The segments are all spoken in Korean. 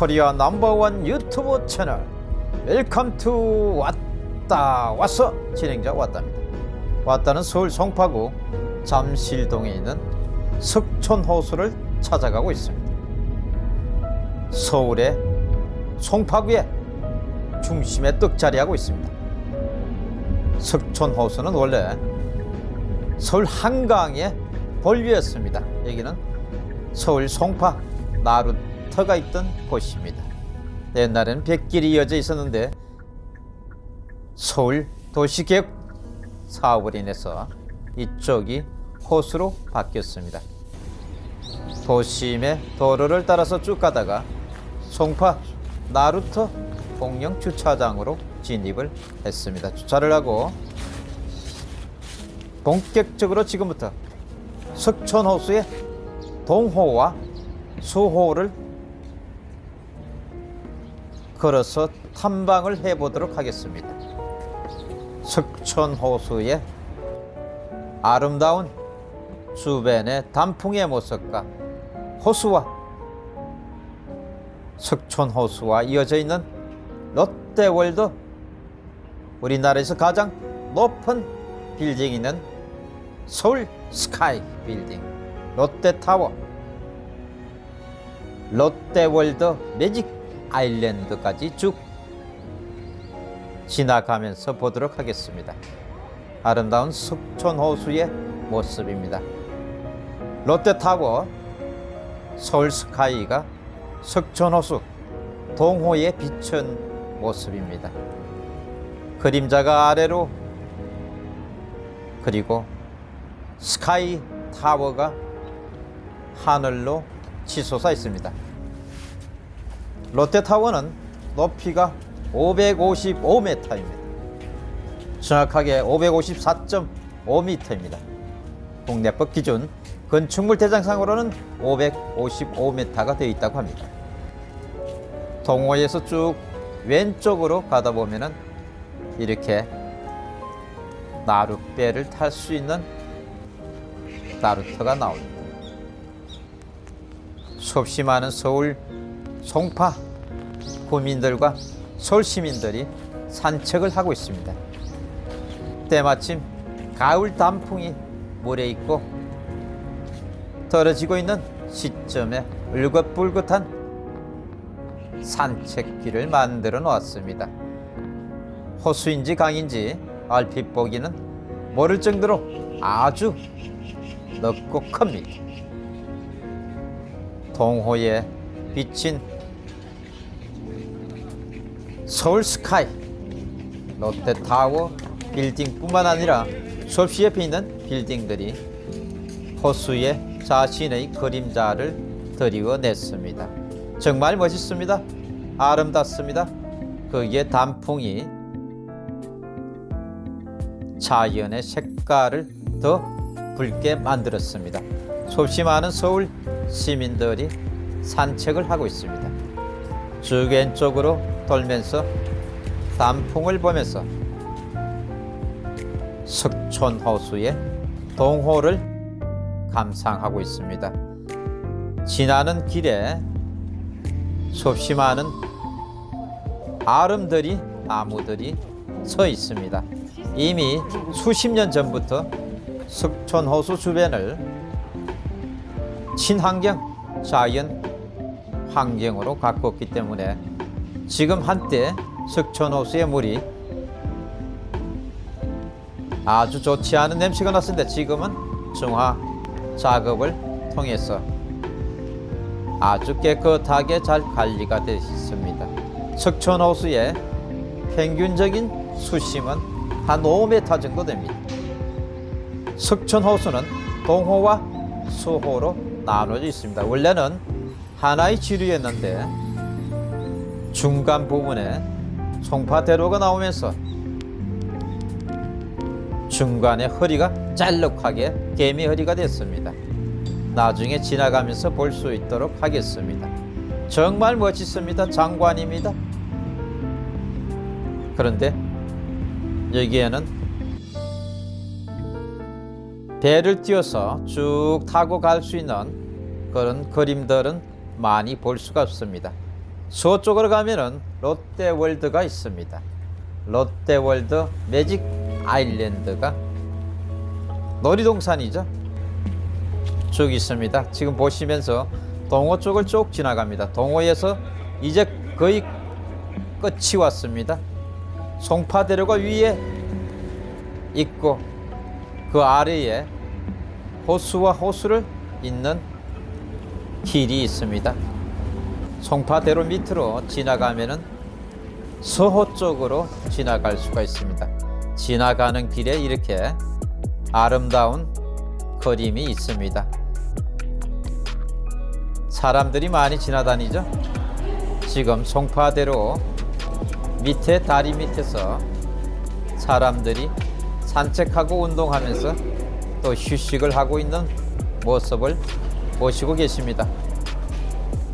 Korea number one 유튜브 채널. Welcome to 왔다 왔어 진행자 왔답니다. 왔다는 서울 송파구 잠실동에 있는 석촌호수를 찾아가고 있습니다. 서울의 송파구의 중심에 떡 자리하고 있습니다. 석촌호수는 원래 서울 한강의 본류였습니다. 여기는 서울 송파 나루 터가 있던 곳입니다. 옛날에는 백길이 이어져 있었는데 서울 도시계획 사업을 인해서 이쪽이 호수로 바뀌었습니다. 도심의 도로를 따라서 쭉 가다가 송파 나루터 공영 주차장으로 진입을 했습니다. 주차를 하고 본격적으로 지금부터 석촌호수의 동호와 수호를 걸어서 탐방을 해보도록 하겠습니다. 석촌호수의 아름다운 주변의 단풍의 모습과 호수와 석촌호수와 이어져 있는 롯데월드 우리나라에서 가장 높은 빌딩이 있는 서울 스카이 빌딩 롯데타워 롯데월드 매직 아일랜드까지 쭉 지나가면서 보도록 하겠습니다. 아름다운 석촌호수의 모습입니다. 롯데타워 서울스카이가 석촌호수 동호에 비춘 모습입니다. 그림자가 아래로 그리고 스카이 타워가 하늘로 치솟아 있습니다. 롯데타워는 높이가 555m입니다. 정확하게 554.5m입니다. 국내법 기준 건축물 대장상으로는 555m가 되어 있다고 합니다. 동호에서 쭉 왼쪽으로 가다 보면은 이렇게 나룻배를 탈 수 있는 나루터가 나옵니다. 수없이 많은 서울 송파 구민들과 서울 시민들이 산책을 하고 있습니다. 때마침 가을 단풍이 물에 있고 떨어지고 있는 시점에 울긋불긋한 산책길을 만들어 놓았습니다. 호수인지 강인지 얼핏 보기는 모를 정도로 아주 넓고 큽니다. 동호에 비친 서울 스카이 롯데타워 빌딩뿐만 아니라 수없이 옆에 있는 빌딩들이 호수에 자신의 그림자를 드리워냈습니다. 정말 멋있습니다. 아름답습니다. 거기에 단풍이 자연의 색깔을 더 붉게 만들었습니다. 수없이 많은 서울 시민들이 산책을 하고 있습니다. 쭉 왼쪽으로 돌면서 단풍을 보면서 석촌호수의 동호를 감상하고 있습니다. 지나는 길에 수없이 많은 아름들이 나무들이 서 있습니다. 이미 수십 년 전부터 석촌호수 주변을 친환경 자연 환경으로 가꾸었기 때문에 지금 한때 석촌호수의 물이 아주 좋지 않은 냄새가 났는데 지금은 정화 작업을 통해서 아주 깨끗하게 잘 관리가 되어 있습니다. 석촌호수의 평균적인 수심은 한 5m 정도 됩니다. 석촌호수는 동호와 수호로 나눠져 있습니다. 원래는 하나의 지류였는데 중간 부분에 송파대로가 나오면서 중간에 허리가 짤록하게 개미 허리가 됐습니다. 나중에 지나가면서 볼 수 있도록 하겠습니다. 정말 멋있습니다. 장관입니다. 그런데 여기에는 배를 띄워서 쭉 타고 갈 수 있는 그런 그림들은 많이 볼 수가 없습니다. 서쪽으로 가면은 롯데월드가 있습니다. 롯데월드 매직 아일랜드가 놀이동산이죠. 쭉 있습니다. 지금 보시면서 동호 쪽을 쭉 지나갑니다. 동호에서 이제 거의 끝이 왔습니다. 송파대로가 위에 있고 그 아래에 호수와 호수를 잇는 길이 있습니다. 송파대로 밑으로 지나가면은 서호 쪽으로 지나갈 수가 있습니다. 지나가는 길에 이렇게 아름다운 그림이 있습니다. 사람들이 많이 지나다니죠. 지금 송파대로 밑에 다리 밑에서 사람들이 산책하고 운동하면서 또 휴식을 하고 있는 모습을 보시고 계십니다.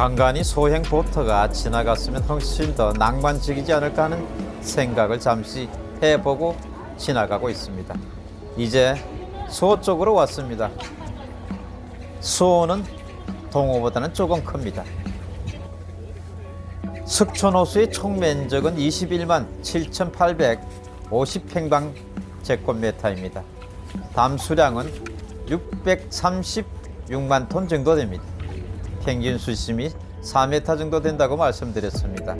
간간히 소행 보트가 지나갔으면 훨씬 더 낭만적이지 않을까 하는 생각을 잠시 해보고 지나가고 있습니다. 이제 수호 쪽으로 왔습니다. 수호는 동호보다는 조금 큽니다. 석촌호수의 총 면적은 21만 7,850평방 제곱미터입니다. 담수량은 636만 톤 정도 됩니다. 평균 수심이 4m 정도 된다고 말씀드렸습니다.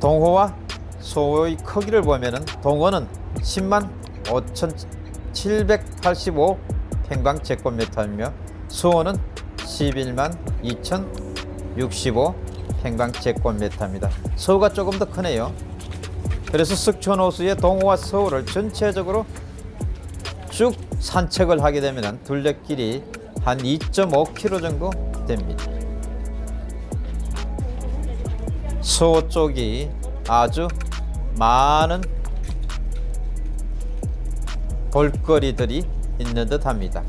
동호와 소의 크기를 보면은 동호는 10만 5,785 평방 제곱미터이며 수호는 11만 2,065 평방 제곱미터입니다. 서우가 조금 더 크네요. 그래서 석촌호수의 동호와 서우를 전체적으로 쭉 산책을 하게 되면 둘레길이 한 2.5km 정도 됩니다. 서호 쪽이 아주 많은 볼거리들이 있는 듯 합니다.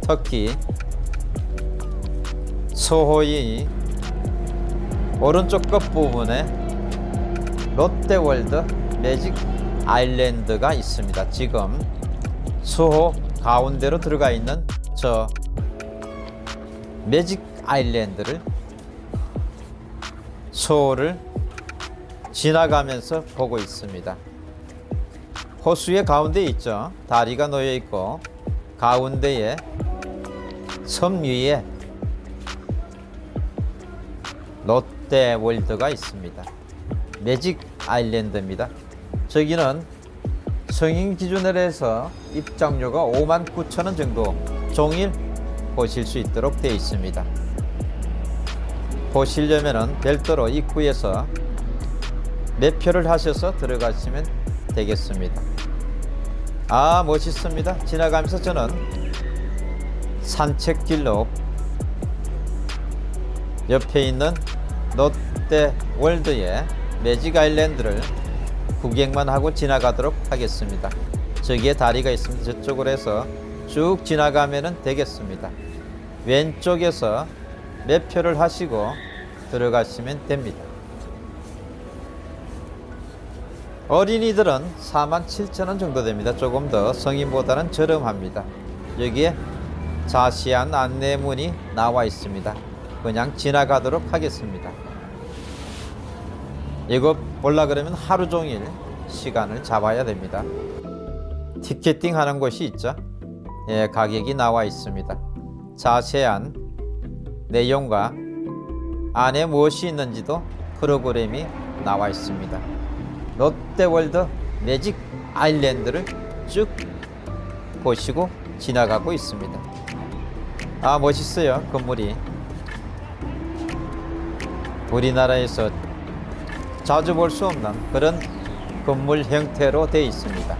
특히 서호의 오른쪽 끝부분에 롯데월드 매직 아일랜드가 있습니다. 지금 수호 가운데로 들어가 있는 저 매직 아일랜드를 수호를 지나가면서 보고 있습니다. 호수의 가운데 있죠. 다리가 놓여 있고 가운데에 섬 위에 롯데월드가 있습니다. 매직 아일랜드입니다. 저기는 성인 기준으로 해서 입장료가 5만 9천 원 정도 종일 보실 수 있도록 되어 있습니다. 보시려면 별도로 입구에서 매표를 하셔서 들어가시면 되겠습니다. 아 멋있습니다. 지나가면서 저는 산책길로 옆에 있는 롯데 월드의 매직 아일랜드를 구경만 하고 지나가도록 하겠습니다. 저기에 다리가 있습니다. 저쪽으로 해서 쭉 지나가면 되겠습니다. 왼쪽에서 매표를 하시고 들어가시면 됩니다. 어린이들은 4만 7천 원 정도 됩니다. 조금 더 성인보다는 저렴합니다. 여기에 자세한 안내문이 나와 있습니다. 그냥 지나가도록 하겠습니다. 이거 볼라 그러면 하루 종일 시간을 잡아야 됩니다. 티켓팅 하는 곳이 있죠. 예, 가격이 나와 있습니다. 자세한 내용과 안에 무엇이 있는지도 프로그램이 나와 있습니다. 롯데월드 매직 아일랜드를 쭉 보시고 지나가고 있습니다. 아 멋있어요 건물이 우리나라에서 자주 볼 수 없는 그런 건물 형태로 되어 있습니다.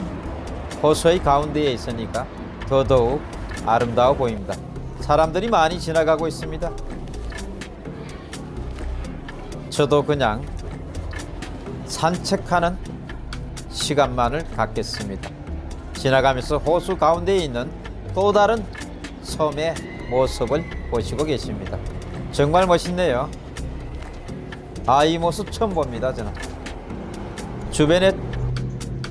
호수의 가운데에 있으니까 더더욱 아름다워 보입니다. 사람들이 많이 지나가고 있습니다. 저도 그냥 산책하는 시간만을 갖겠습니다. 지나가면서 호수 가운데에 있는 또 다른 섬의 모습을 보시고 계십니다. 정말 멋있네요. 아, 이 모습 처음 봅니다, 저는. 주변에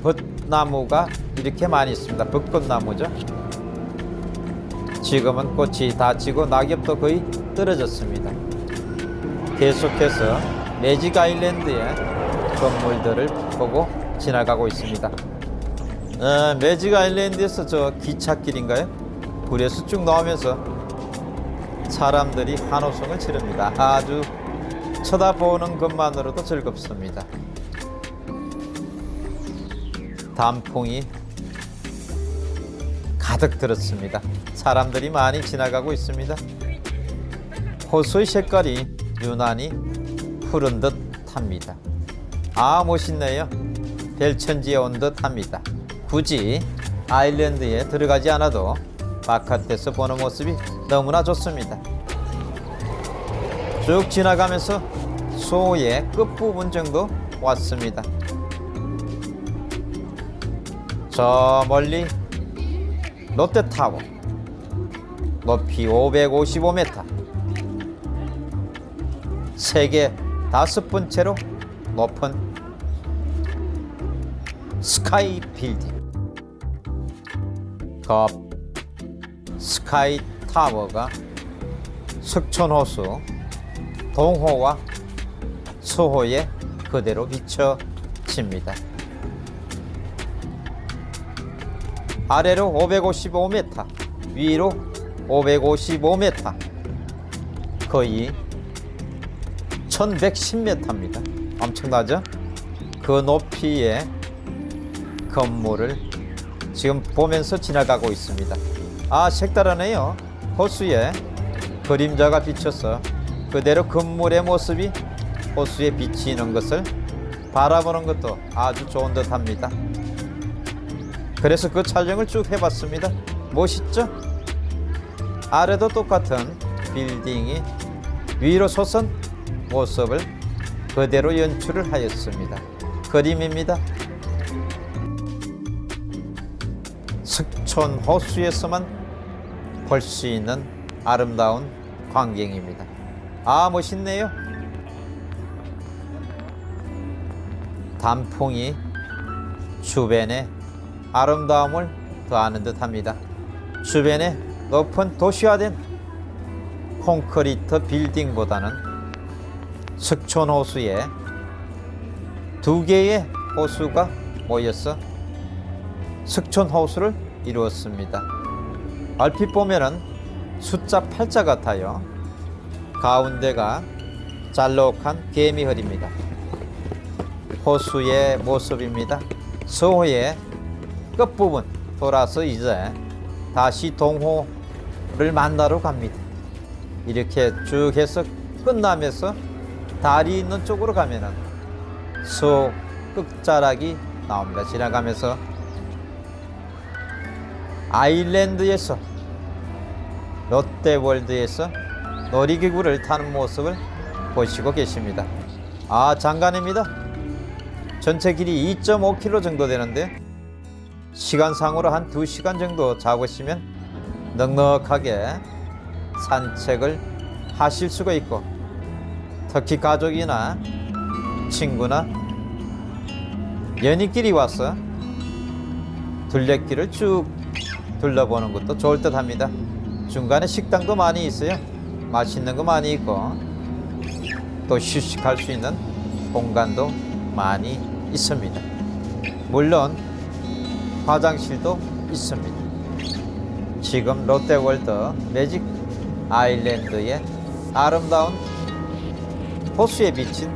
벚나무가 이렇게 많이 있습니다. 벚꽃나무죠. 지금은 꽃이 다 지고 낙엽도 거의 떨어졌습니다. 계속해서 매직 아일랜드의 건물들을 보고 지나가고 있습니다. 어, 매직 아일랜드에서 저 기찻길인가요? 불에서 쭉 나오면서 사람들이 환호성을 지릅니다. 아주 쳐다보는 것만으로도 즐겁습니다. 단풍이 가득 들었습니다. 사람들이 많이 지나가고 있습니다. 호수의 색깔이 유난히 푸른 듯 합니다. 아 멋있네요. 별천지에 온 듯 합니다. 굳이 아일랜드에 들어가지 않아도 바깥에서 보는 모습이 너무나 좋습니다. 쭉 지나가면서 소의 끝부분 정도 왔습니다. 저 멀리 롯데타워 높이 555m 세계 다섯 번째로 높은 스카이 빌딩 그 스카이 타워가 석촌호수 동호와 서호에 그대로 비춰집니다. 아래로 555m, 위로 555m, 거의 1110m입니다. 엄청나죠? 그 높이의 건물을 지금 보면서 지나가고 있습니다. 아, 색다르네요. 호수에 그림자가 비쳐서 그대로 건물의 모습이 호수에 비치는 것을 바라보는 것도 아주 좋은 듯 합니다. 그래서 그 촬영을 쭉 해봤습니다. 멋있죠? 아래도 똑같은 빌딩이 위로 솟은 모습을 그대로 연출을 하였습니다. 그림입니다. 석촌 호수에서만 볼 수 있는 아름다운 광경입니다. 아 멋있네요. 단풍이 주변에 아름다움을 더하는 듯합니다. 주변에 높은 도시화된 콘크리트 빌딩보다는 석촌 호수에 두 개의 호수가 모여서 석촌 호수를 이루었습니다. 얼핏 보면은 숫자 8자 같아요. 가운데가 잘록한 개미허리입니다. 호수의 모습입니다. 서호의 끝부분 돌아서 이제 다시 동호를 만나러 갑니다. 이렇게 쭉 해서 끝나면서 다리 있는 쪽으로 가면은 소 끝자락이 나옵니다. 지나가면서 아일랜드에서 롯데월드에서 놀이기구를 타는 모습을 보시고 계십니다. 아 장관입니다. 전체 길이 2.5km 정도 되는데 시간상으로 한 2시간 정도 잡으시면 넉넉하게 산책을 하실 수가 있고 특히 가족이나 친구나 연인끼리 와서 둘레길을 쭉 둘러보는 것도 좋을 듯 합니다. 중간에 식당도 많이 있어요. 맛있는 거 많이 있고 또 휴식할 수 있는 공간도 많이 있습니다. 물론 화장실도 있습니다. 지금 롯데월드 매직 아일랜드의 아름다운 호수에 비친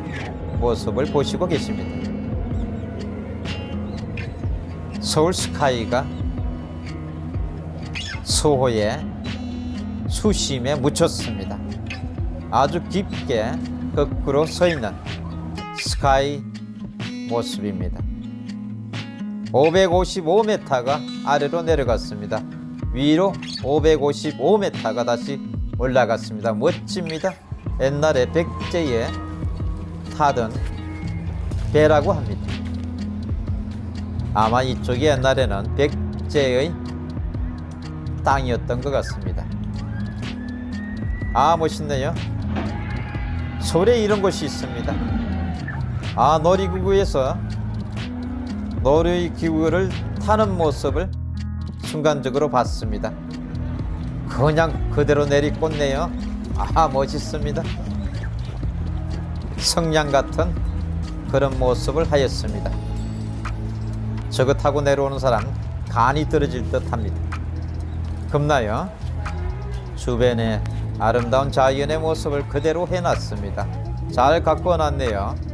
모습을 보시고 계십니다. 서울 스카이가 소호의 수심에 묻혔습니다. 아주 깊게 거꾸로 서 있는 스카이 모습입니다. 555m가 아래로 내려갔습니다. 위로 555m가 다시 올라갔습니다. 멋집니다. 옛날에 백제에 타던 배라고 합니다. 아마 이쪽이 옛날에는 백제의 땅이었던 것 같습니다. 아 멋있네요. 서울에 이런 곳이 있습니다. 아 놀이기구에서 놀이기구를 타는 모습을 순간적으로 봤습니다. 그냥 그대로 내리꽂네요. 아 멋있습니다. 성냥 같은 그런 모습을 하였습니다. 저거 타고 내려오는 사람 간이 떨어질 듯 합니다. 겁나요? 주변에 아름다운 자연의 모습을 그대로 해놨습니다. 잘 갖고 놨네요.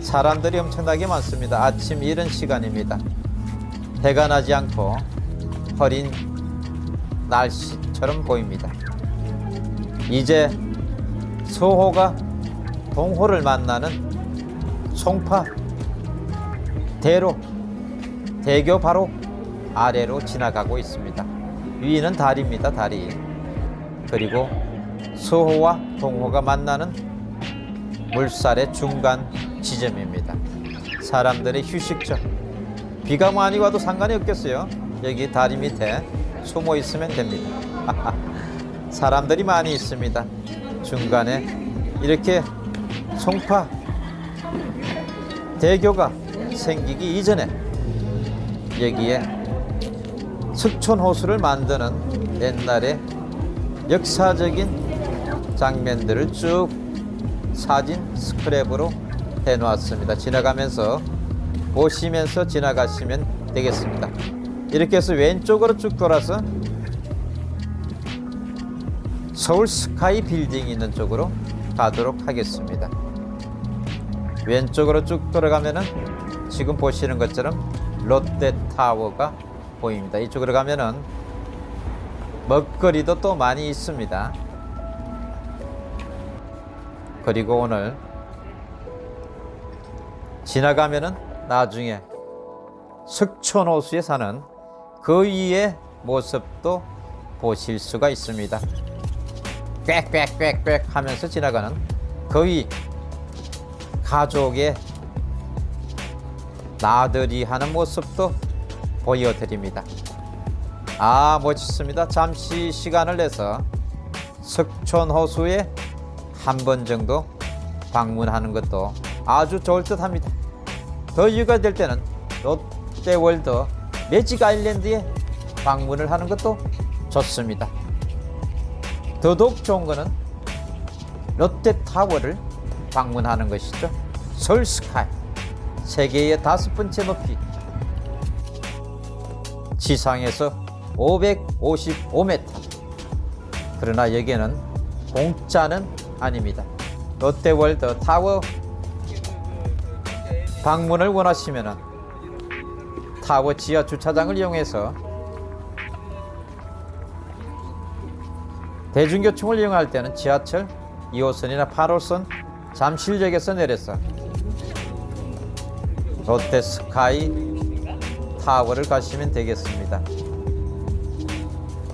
사람들이 엄청나게 많습니다. 아침 이른 시간입니다. 해가 나지 않고 흐린 날씨처럼 보입니다. 이제 서호가 동호를 만나는 송파 대로 대교 바로 아래로 지나가고 있습니다. 위는 다리입니다. 다리. 그리고 서호와 동호가 만나는 물살의 중간 지점입니다. 사람들의 휴식처. 비가 많이 와도 상관이 없겠어요. 여기 다리 밑에 숨어 있으면 됩니다. 사람들이 많이 있습니다. 중간에 이렇게 송파 대교가 생기기 이전에 여기에 석촌호수를 만드는 옛날의 역사적인 장면들을 쭉 사진 스크랩으로 해놓았습니다. 지나가면서 보시면서 지나가시면 되겠습니다. 이렇게 해서 왼쪽으로 쭉 돌아서 서울 스카이 빌딩이 있는 쪽으로 가도록 하겠습니다. 왼쪽으로 쭉 돌아가면은 지금 보시는 것처럼 롯데타워가 보입니다. 이쪽으로 가면은 먹거리도 또 많이 있습니다. 그리고 오늘 지나가면은 나중에 석촌호수에 사는 거위의 모습도 보실 수가 있습니다. 꽥꽥꽥꽥 하면서 지나가는 거위 가족의 나들이 하는 모습도 보여드립니다. 아 멋있습니다. 잠시 시간을 내서 석촌호수에 한 번 정도 방문하는 것도 아주 좋을 듯 합니다. 더 여유가 될 때는 롯데월드 매직 아일랜드에 방문을 하는 것도 좋습니다. 더더욱 좋은 것은 롯데타워를 방문하는 것이죠. 서울 스카이 세계의 다섯 번째 높이 지상에서 555m 그러나 여기는 공짜는 아닙니다. 롯데월드 타워 방문을 원하시면 타워 지하 주차장을 이용해서 대중교통을 이용할 때는 지하철 2호선이나 8호선 잠실역에서 내려서 롯데 스카이 타워를 가시면 되겠습니다.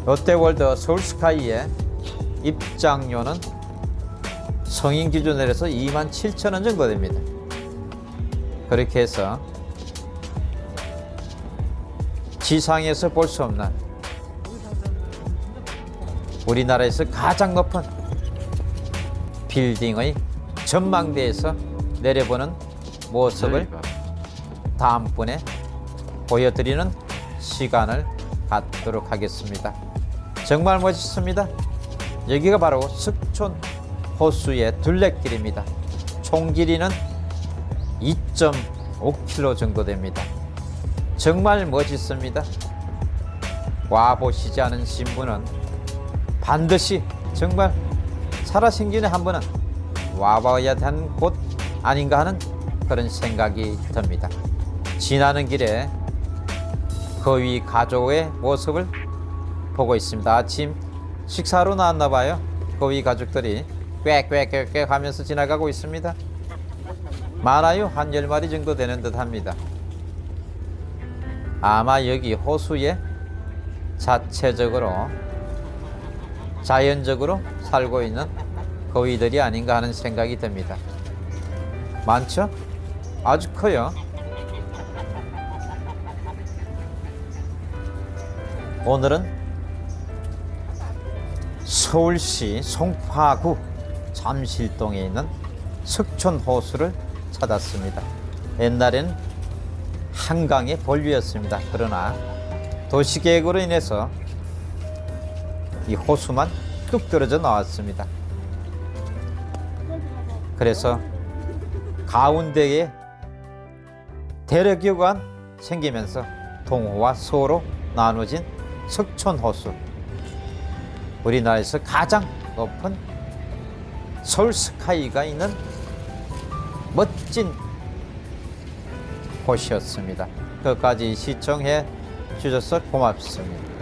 롯데월드 서울 스카이의 입장료는 성인 기준으로서 2만 7천 원 정도 됩니다. 그렇게 해서 지상에서 볼 수 없는 우리나라에서 가장 높은 빌딩의 전망대에서 내려보는 모습을 다음번에 보여드리는 시간을 갖도록 하겠습니다. 정말 멋있습니다. 여기가 바로 석촌 호수의 둘레길입니다. 총 길이는 2.5km 정도 됩니다. 정말 멋있습니다. 와보시지 않은 신분은 반드시 정말 살아생전에 한 번은 와봐야 되는 곳 아닌가 하는 그런 생각이 듭니다. 지나는 길에 거위 가족의 모습을 보고 있습니다. 아침 식사로 나왔나 봐요. 거위 가족들이 꽥꽥꽥꽥 하면서 지나가고 있습니다. 많아요. 한 10마리 정도 되는 듯 합니다. 아마 여기 호수에 자체적으로 자연적으로 살고 있는 거위들이 아닌가 하는 생각이 듭니다. 많죠? 아주 커요. 오늘은 서울시 송파구 잠실동에 있는 석촌호수를 찾았습니다. 옛날엔 한강의 본류였습니다. 그러나 도시계획으로 인해서 이 호수만 뚝 떨어져 나왔습니다. 그래서 가운데에 대륙교관 생기면서 동호와 서로 나눠진 석촌 호수. 우리나라에서 가장 높은 서울 스카이가 있는 멋진 곳이었습니다. 끝까지 시청해 주셔서 고맙습니다.